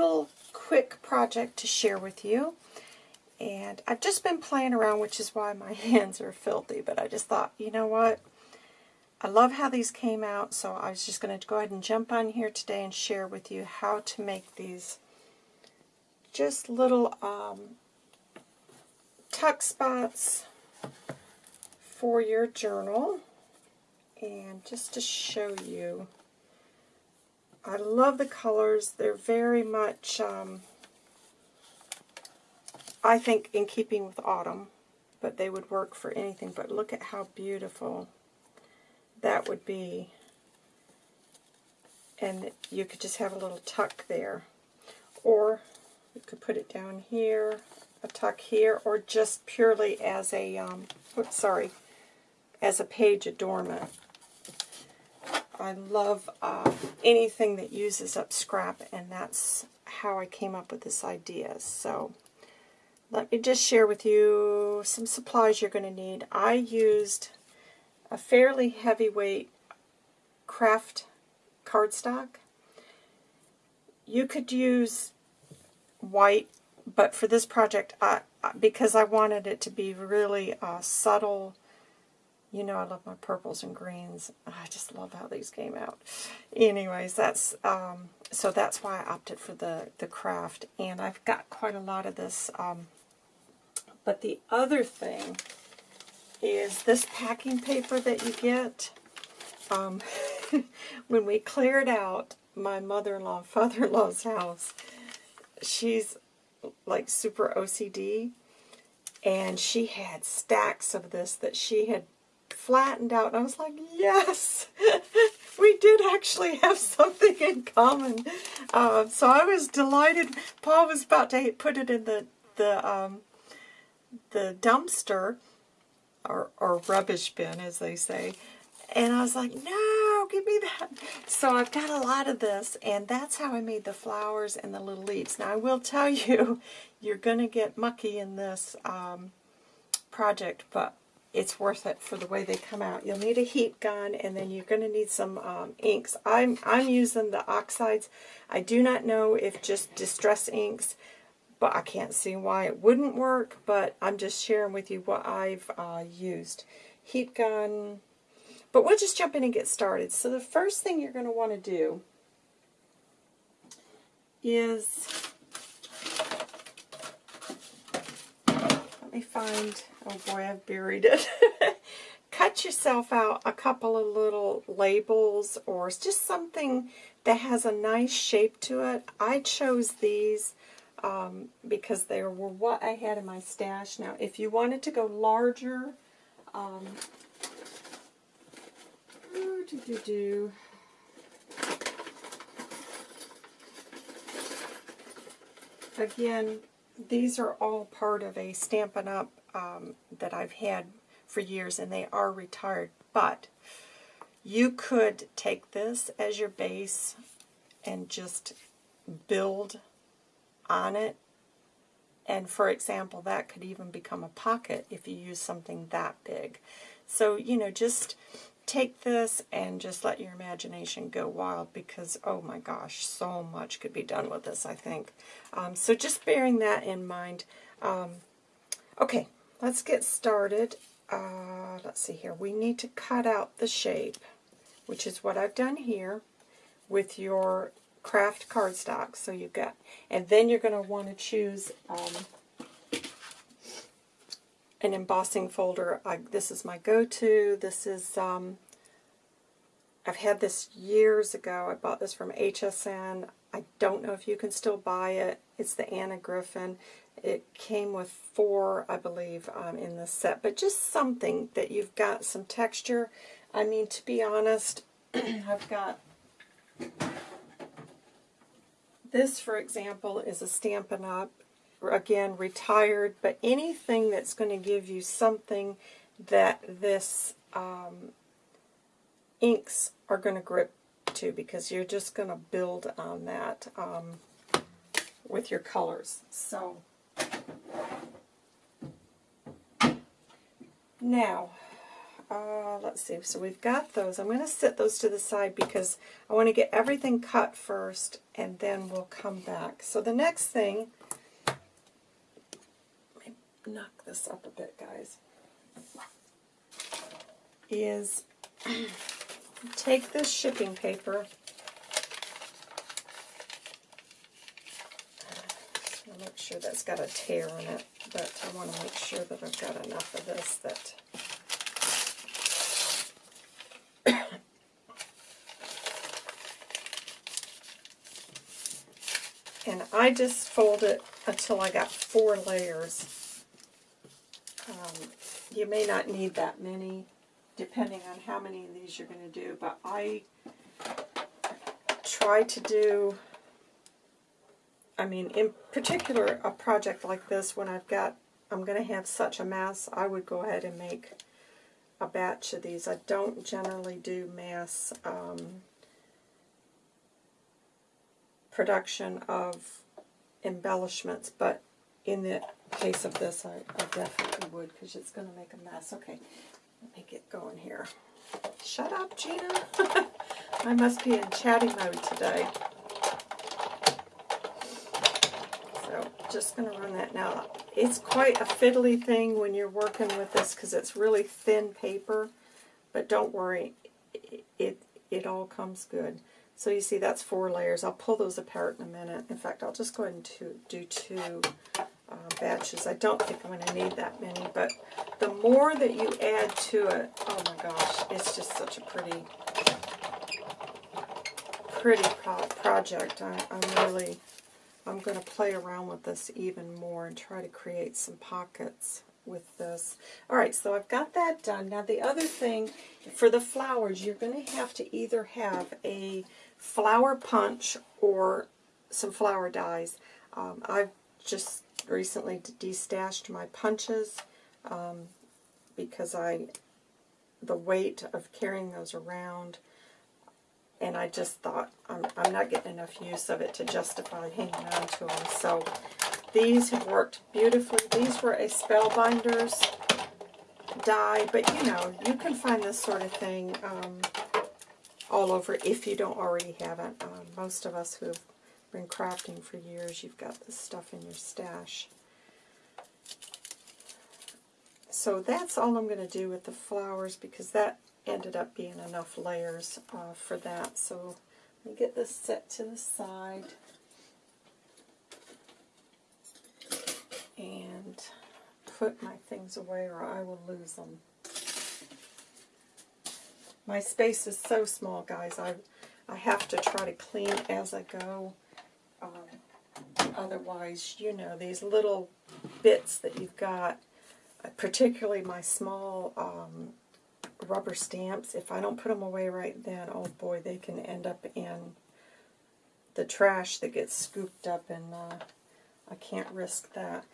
little quick project to share with you. And I've just been playing around, which is why my hands are filthy. But I just thought, you know what? I love how these came out, so I was just going to go ahead and jump on here today and share with you how to make these just little um, tuck spots for your journal. And just to show you, I love the colors. They're very much, um, I think, in keeping with autumn, but they would work for anything. But look at how beautiful that would be. And you could just have a little tuck there. Or you could put it down here, a tuck here, or just purely as a, um, oops, sorry, as a page adornment. I love uh, anything that uses up scrap, and that's how I came up with this idea. So let me just share with you some supplies you're going to need. I used a fairly heavyweight kraft cardstock. You could use white, but for this project, I, because I wanted it to be really uh, subtle, you know I love my purples and greens. I just love how these came out. Anyways, that's um, so that's why I opted for the, the kraft. And I've got quite a lot of this. Um, but the other thing is this packing paper that you get. Um, when we cleared out my mother-in-law father-in-law's house, she's like super OCD, and she had stacks of this that she had flattened out, and I was like, yes, we did actually have something in common. Uh, so I was delighted. Paul was about to put it in the the um, the dumpster, or, or rubbish bin, as they say, and I was like, no, give me that. So I've got a lot of this, and that's how I made the flowers and the little leaves. Now, I will tell you, you're going to get mucky in this um, project, but it's worth it for the way they come out. You'll need a heat gun, and then you're going to need some um, inks. I'm, I'm using the oxides. I do not know if just Distress inks, but I can't see why it wouldn't work, but I'm just sharing with you what I've uh, used. Heat gun, but we'll just jump in and get started. So the first thing you're going to want to do is, let me find, oh boy, I've buried it. Cut yourself out a couple of little labels or just something that has a nice shape to it. I chose these um, because they were what I had in my stash. Now, if you wanted to go larger, um, do, do, do. Again, these are all part of a Stampin' Up! Um, that I've had for years, and they are retired. But you could take this as your base and just build on it. And for example, that could even become a pocket if you use something that big. So, you know, just take this and just let your imagination go wild because, oh my gosh, so much could be done with this, I think. Um, so just bearing that in mind. Um, okay, let's get started. Uh, let's see here. We need to cut out the shape, which is what I've done here with your kraft cardstock. So you've got, and then you're going to want to choose um, an embossing folder. I, this is my go-to. This is, um, I've had this years ago. I bought this from HSN. I don't know if you can still buy it. It's the Anna Griffin. It came with four, I believe, um, in the set. But just something that you've got some texture. I mean, to be honest, I've got... This, for example, is a Stampin' Up! Again, retired, but anything that's going to give you something that this um, inks are going to grip to because you're just going to build on that um, with your colors. So, now, uh, let's see, so we've got those. I'm going to set those to the side because I want to get everything cut first and then we'll come back. So the next thing, knock this up a bit guys, is take this shipping paper i make sure that's got a tear in it, but I want to make sure that I've got enough of this that and I just fold it until I got four layers. Um, you may not need that many, depending on how many of these you're going to do, but I try to do I mean, in particular, a project like this, when I've got, I'm going to have such a mass, I would go ahead and make a batch of these. I don't generally do mass um, production of embellishments, but in the case of this, I, I definitely would, because it's going to make a mess. Okay, let me get going here. Shut up, Gina. I must be in chatty mode today. So just going to run that now. It's quite a fiddly thing when you're working with this because it's really thin paper, but don't worry, it, it, it all comes good. So you see that's four layers. I'll pull those apart in a minute. In fact, I'll just go ahead and do two uh, batches. I don't think I'm going to need that many, but the more that you add to it, oh my gosh, it's just such a pretty, pretty pro project. I, I'm really I'm going to play around with this even more and try to create some pockets with this. Alright, so I've got that done. Now the other thing, for the flowers, you're going to have to either have a flower punch or some flower dies. Um, I've just recently destashed my punches um, because I the weight of carrying those around and I just thought I'm, I'm not getting enough use of it to justify hanging on to them. So these have worked beautifully. These were a Spellbinders die, but you know, you can find this sort of thing um, all over if you don't already have it. Um, most of us who have been crafting for years, you've got this stuff in your stash. So that's all I'm going to do with the flowers because that ended up being enough layers uh, for that. So let me get this set to the side. And put my things away or I will lose them. My space is so small, guys. I, I have to try to clean as I go. Um, otherwise, you know, these little bits that you've got, particularly my small um, rubber stamps, if I don't put them away right then, oh boy, they can end up in the trash that gets scooped up, and uh, I can't risk that.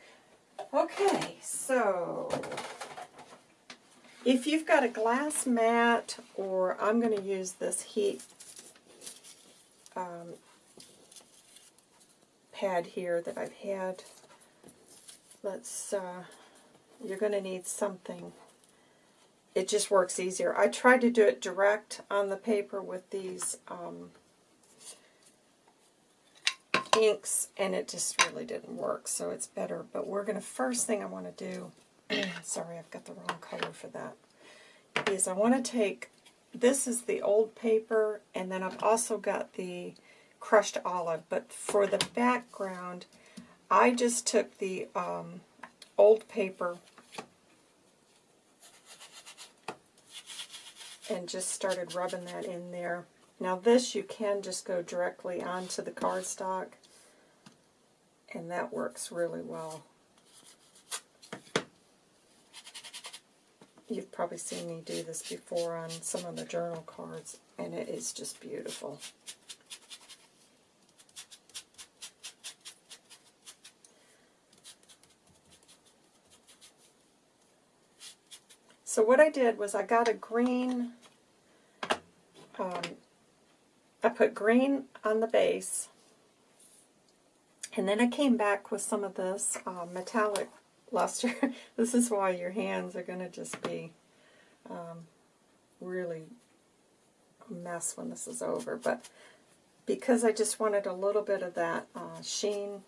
Okay, so if you've got a glass mat, or I'm going to use this heat um, pad here that I've had, let's, uh, you're going to need something it just works easier. I tried to do it direct on the paper with these um, inks, and it just really didn't work, so it's better. But we're going to, first thing I want to do, sorry, I've got the wrong color for that, is I want to take, this is the old paper, and then I've also got the crushed olive, but for the background, I just took the um, old paper and just started rubbing that in there. Now this you can just go directly onto the cardstock and that works really well. You've probably seen me do this before on some of the journal cards and it is just beautiful. So what I did was I got a green, um, I put green on the base, and then I came back with some of this uh, metallic luster. this is why your hands are going to just be um, really a mess when this is over. But because I just wanted a little bit of that uh, sheen,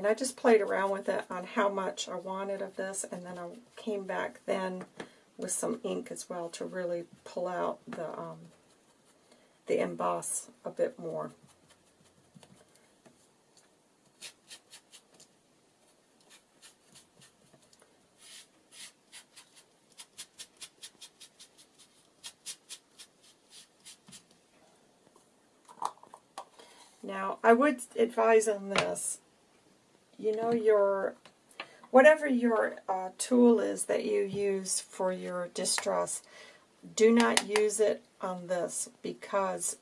and I just played around with it on how much I wanted of this, and then I came back then with some ink as well to really pull out the um, the emboss a bit more. Now, I would advise on this, you know, your whatever your uh, tool is that you use for your distress, do not use it on this because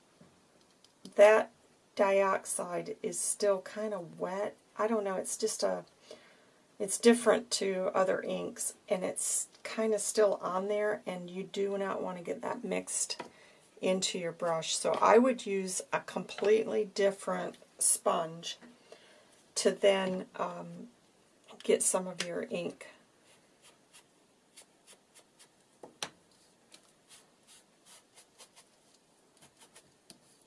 that dioxide is still kind of wet. I don't know, it's just a, it's different to other inks and it's kind of still on there and you do not want to get that mixed into your brush. So I would use a completely different sponge to then um, get some of your ink.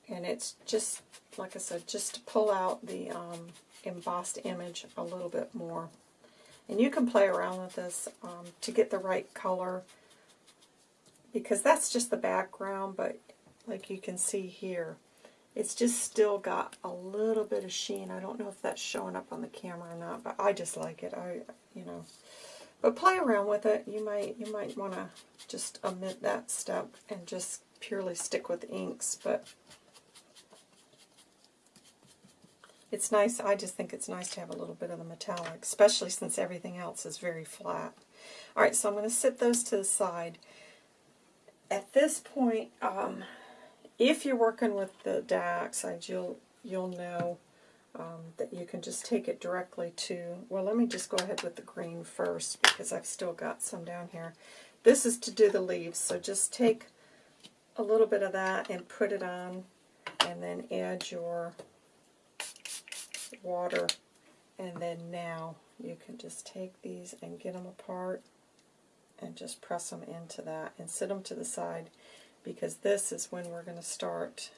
And it's just, like I said, just to pull out the um, embossed image a little bit more. And you can play around with this um, to get the right color because that's just the background, but like you can see here, it's just still got a little bit of sheen. I don't know if that's showing up on the camera or not, but I just like it. I, you know, but play around with it. You might, you might want to just omit that step and just purely stick with inks, but it's nice. I just think it's nice to have a little bit of the metallic, especially since everything else is very flat. All right, so I'm going to sit those to the side. At this point, um, if you're working with the dioxide, you'll you'll know um, that you can just take it directly to, well, let me just go ahead with the green first because I've still got some down here. This is to do the leaves, so just take a little bit of that and put it on and then add your water and then now you can just take these and get them apart and just press them into that and sit them to the side because this is when we're going to start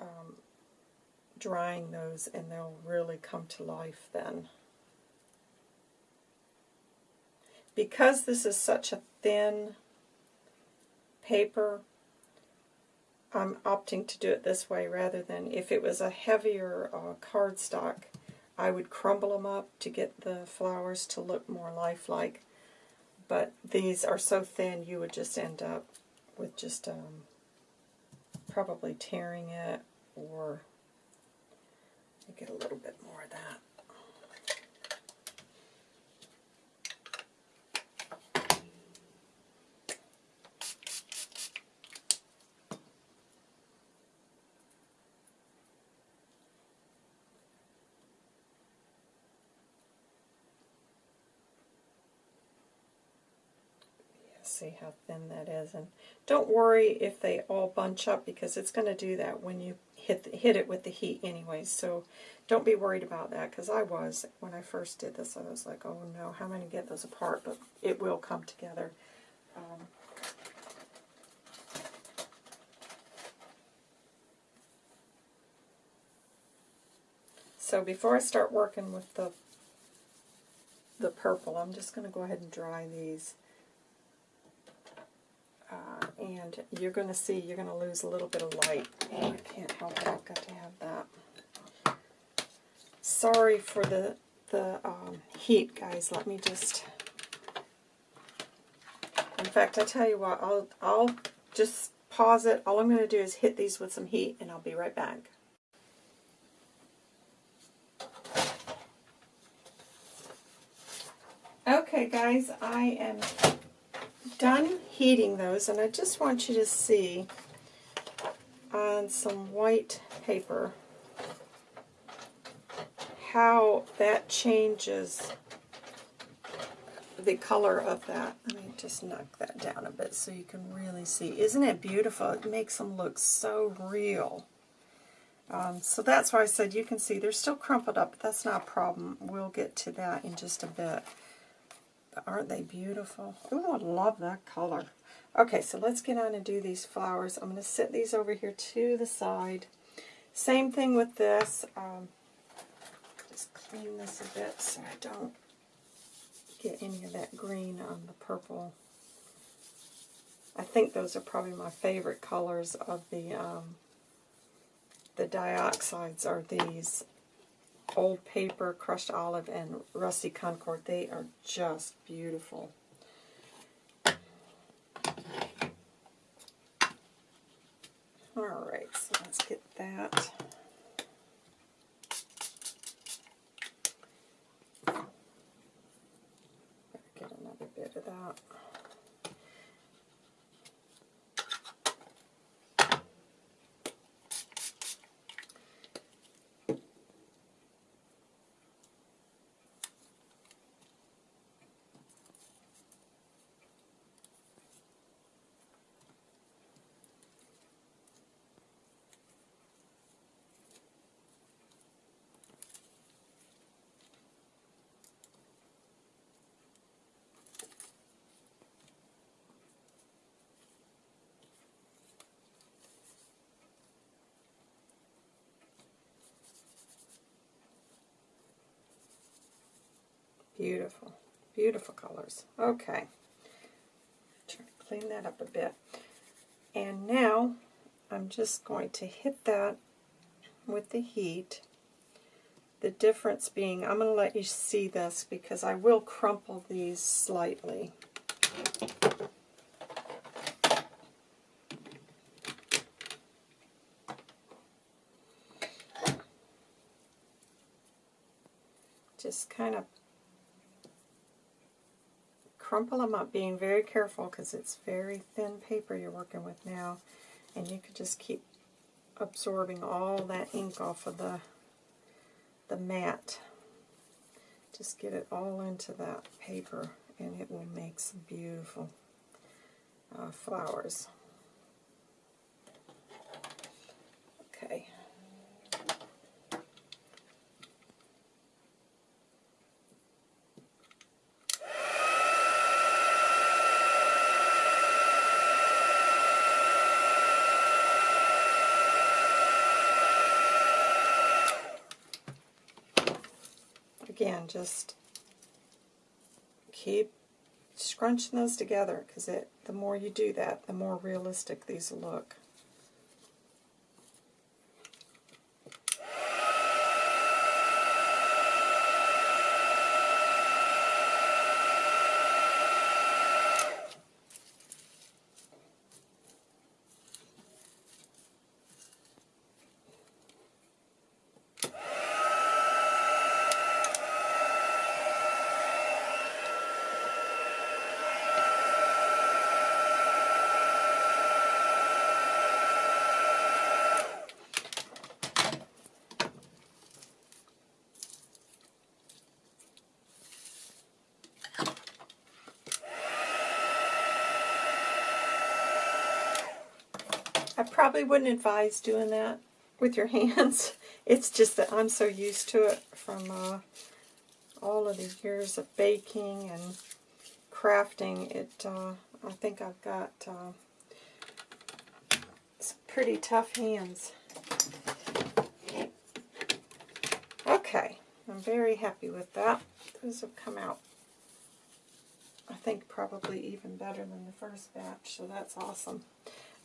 um, drying those and they'll really come to life then. Because this is such a thin paper, I'm opting to do it this way rather than if it was a heavier uh, cardstock, I would crumble them up to get the flowers to look more lifelike. But these are so thin you would just end up with just um, probably tearing it or get a little bit more of that. see how thin that is. And don't worry if they all bunch up because it's going to do that when you hit the, hit it with the heat anyways. So don't be worried about that because I was when I first did this. I was like, oh no, how am I going to get those apart? But it will come together. Um, so before I start working with the the purple, I'm just going to go ahead and dry these. Uh, and you're going to see you're going to lose a little bit of light. Oh, I can't help it. I've got to have that. Sorry for the the um, heat, guys. Let me just. In fact, I tell you what. I'll I'll just pause it. All I'm going to do is hit these with some heat, and I'll be right back. Okay, guys, I am done heating those, and I just want you to see on some white paper how that changes the color of that. Let me just knock that down a bit so you can really see. Isn't it beautiful? It makes them look so real. Um, so that's why I said you can see they're still crumpled up, but that's not a problem. We'll get to that in just a bit. Aren't they beautiful? Oh, I love that color. Okay, so let's get on and do these flowers. I'm going to set these over here to the side. Same thing with this. Um, just clean this a bit so I don't get any of that green on the purple. I think those are probably my favorite colors of the um, the dioxides are these old paper, crushed olive, and dusty concord. They are just beautiful. Alright, so let's get that. Get another bit of that. Beautiful, beautiful colors. Okay, try to clean that up a bit. And now I'm just going to hit that with the heat. The difference being, I'm going to let you see this because I will crumple these slightly. Just kind of crumple them up, being very careful because it's very thin paper you're working with now. And you could just keep absorbing all that ink off of the, the mat. Just get it all into that paper and it will make some beautiful uh, flowers. Okay. again, just keep scrunching those together because it the more you do that, the more realistic these look. I probably wouldn't advise doing that with your hands. It's just that I'm so used to it from uh, all of the years of baking and crafting. It, uh, I think I've got uh, some pretty tough hands. Okay, I'm very happy with that. Those have come out, I think, probably even better than the first batch, so that's awesome.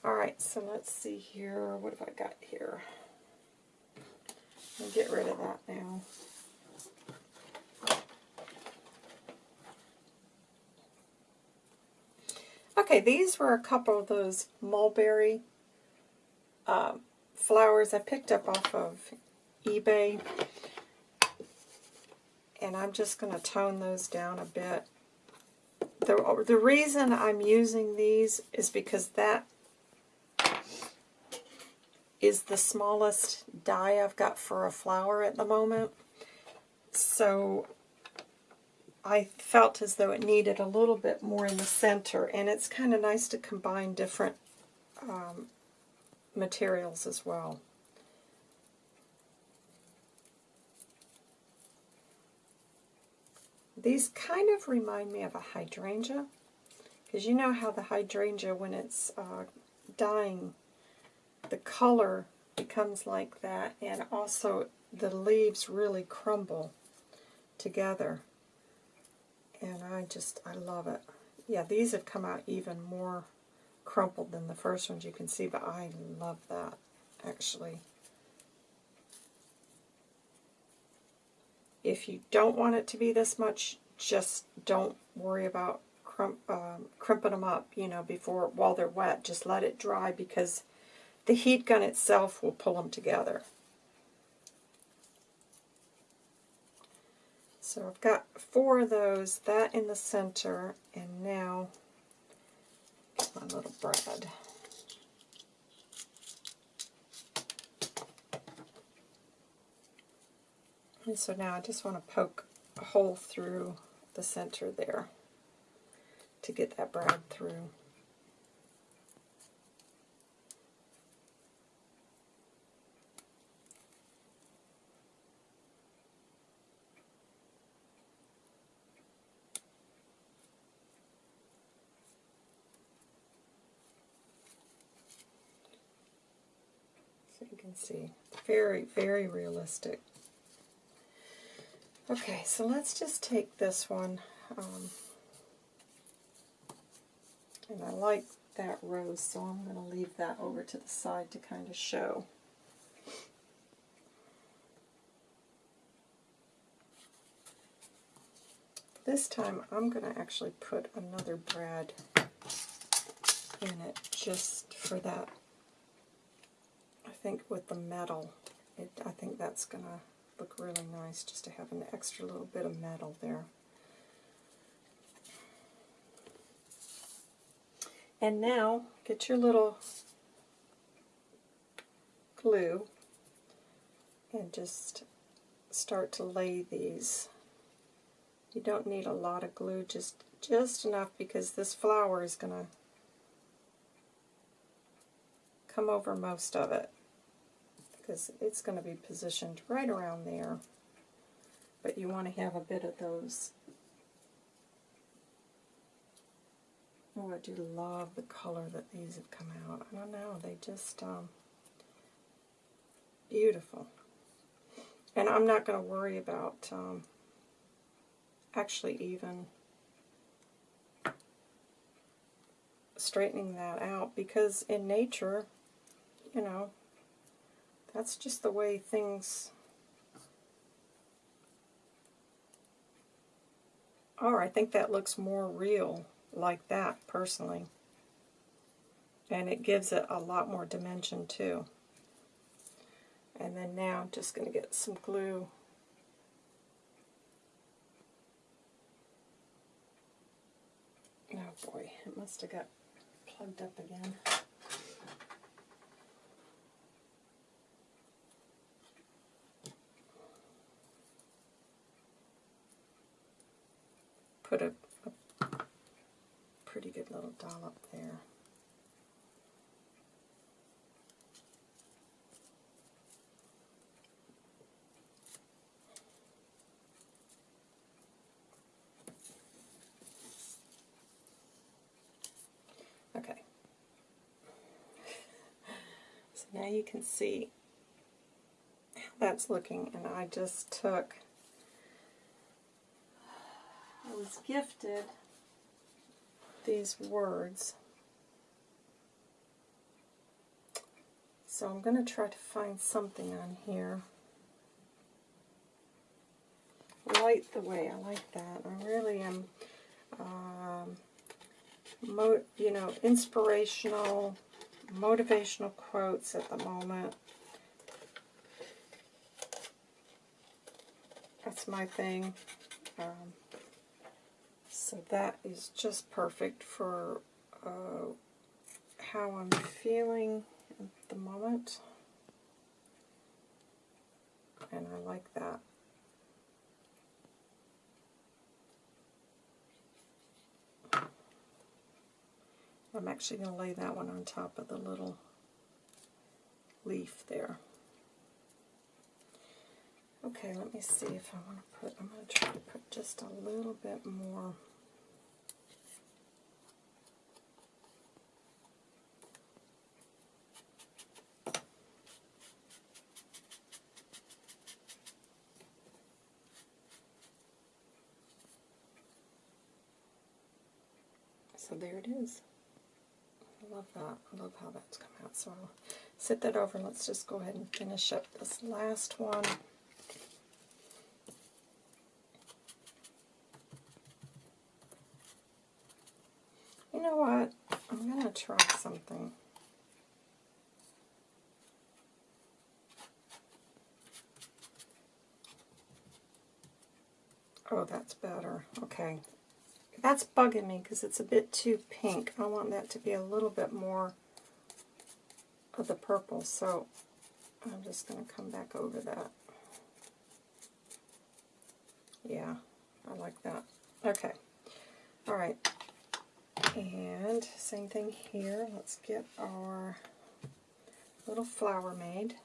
Alright, so let's see here. What have I got here? I'll get rid of that now. Okay, these were a couple of those mulberry um, flowers I picked up off of eBay. And I'm just going to tone those down a bit. The, the reason I'm using these is because that is the smallest die I've got for a flower at the moment. So I felt as though it needed a little bit more in the center. And it's kind of nice to combine different um, materials as well. These kind of remind me of a hydrangea, because you know how the hydrangea, when it's uh, dying, the color becomes like that, and also the leaves really crumble together. And I just, I love it. Yeah, these have come out even more crumpled than the first ones you can see, but I love that, actually. If you don't want it to be this much, just don't worry about crump, um, crimping them up, you know, before while they're wet. Just let it dry because the heat gun itself will pull them together. So I've got four of those, that in the center, and now my little brad. And so now I just want to poke a hole through the center there to get that brad through. So you can very, very realistic. Okay, so let's just take this one. Um, and I like that rose, so I'm going to leave that over to the side to kind of show. This time I'm going to actually put another brad in it just for that. Think with the metal, it, I think that's going to look really nice just to have an extra little bit of metal there. And now get your little glue and just start to lay these. You don't need a lot of glue, just just enough because this flower is going to come over most of it because it's going to be positioned right around there. But you want to have a bit of those. Oh, I do love the color that these have come out. I don't know, they just, um, beautiful. And I'm not going to worry about um, actually even straightening that out because in nature, you know, that's just the way things are. I think that looks more real like that, personally. And it gives it a lot more dimension, too. And then now I'm just going to get some glue. Oh boy, it must have got plugged up again. Put a, a pretty good little dollop there. Okay. So now you can see how that's looking, and I just took gifted these words. So I'm going to try to find something on here. Light the way, I like that. I really am, um, you know, inspirational, motivational quotes at the moment. That's my thing. Um, so that is just perfect for uh, how I'm feeling at the moment. And I like that. I'm actually going to lay that one on top of the little leaf there. Okay, let me see if I want to put, I'm going to try to put just a little bit more. So there it is. I love that. I love how that's come out. So I'll set that over. Let's just go ahead and finish up this last one. You know what? I'm going to try something. Oh, that's better. Okay. That's bugging me because it's a bit too pink. I want that to be a little bit more of the purple, so I'm just going to come back over that. Yeah, I like that. Okay. All right. And same thing here. Let's get our little flower made.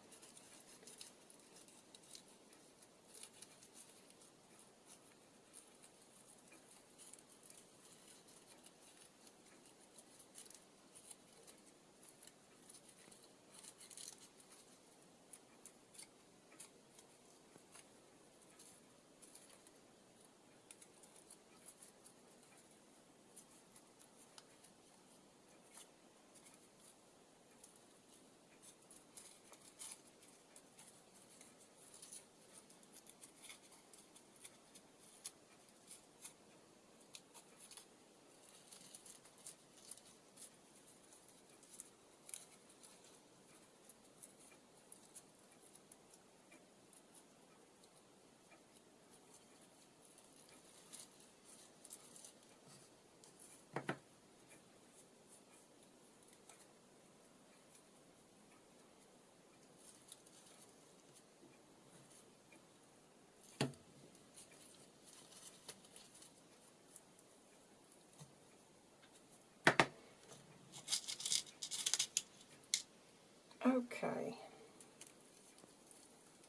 Okay.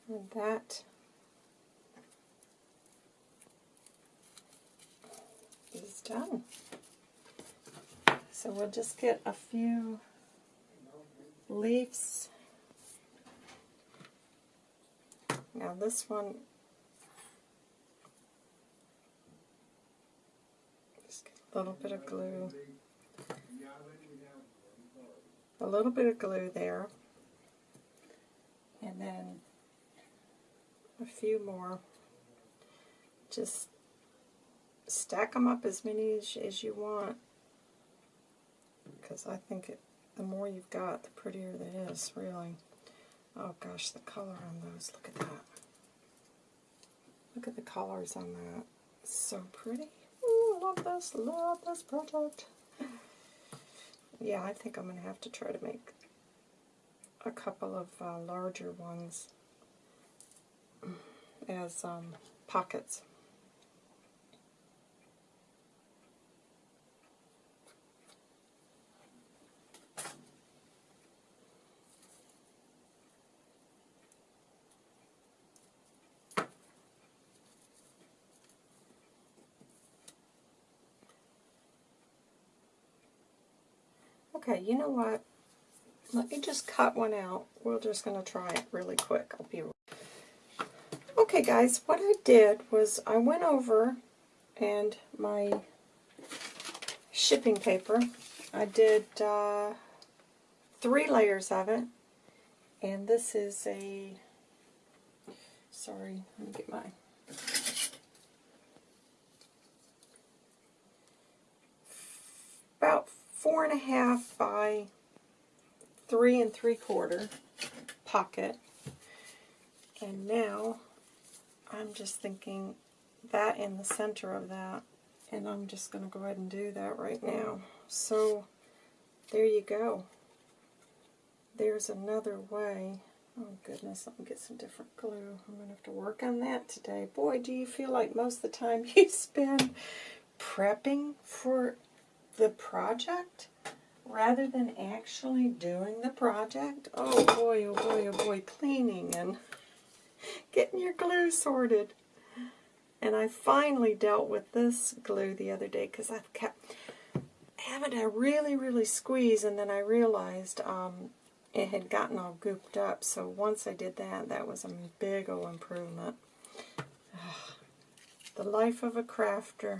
And that is done. So we'll just get a few leaves. Now this one, just get a little bit of glue. A little bit of glue there and then a few more. Just stack them up as many as, as you want because I think it, the more you've got, the prettier it is, really. Oh gosh, the color on those, look at that. Look at the colors on that. so pretty. Ooh, love this, love this project. Yeah, I think I'm going to have to try to make a couple of uh, larger ones as um, pockets. Okay, you know what? Let me just cut one out. We're just going to try it really quick. I'll be Okay guys, what I did was I went over and my shipping paper, I did uh, three layers of it, and this is a, sorry, let me get my, about four and a half by three and three quarter pocket. And now I'm just thinking that in the center of that. And I'm just going to go ahead and do that right mm. now. So there you go. There's another way. Oh goodness, let me get some different glue. I'm going to have to work on that today. Boy, do you feel like most of the time you spend prepping for the project? Rather than actually doing the project, oh boy, oh boy, oh boy, cleaning and getting your glue sorted. And I finally dealt with this glue the other day because I've kept having to really, really squeeze, and then I realized um, it had gotten all gooped up. So once I did that, that was a big old improvement. The life of a crafter.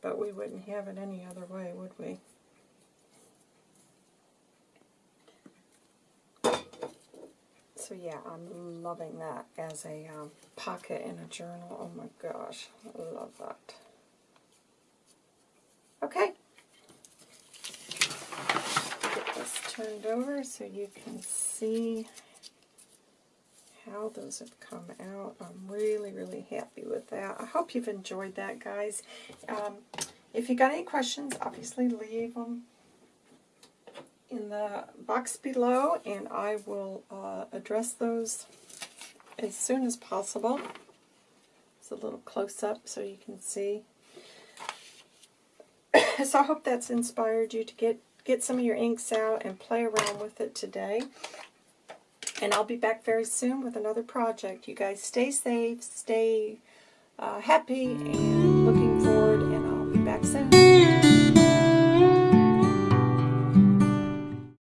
But we wouldn't have it any other way, would we? So yeah, I'm loving that as a um, pocket in a journal. Oh my gosh, I love that. Okay. Get this turned over so you can see how those have come out. I'm really, really happy with that. I hope you've enjoyed that, guys. Um, if you got any questions, obviously leave them in the box below, and I will uh, address those as soon as possible. It's a little close-up so you can see. so I hope that's inspired you to get, get some of your inks out and play around with it today. And I'll be back very soon with another project. You guys stay safe, stay uh, happy, and looking forward, and I'll be back soon.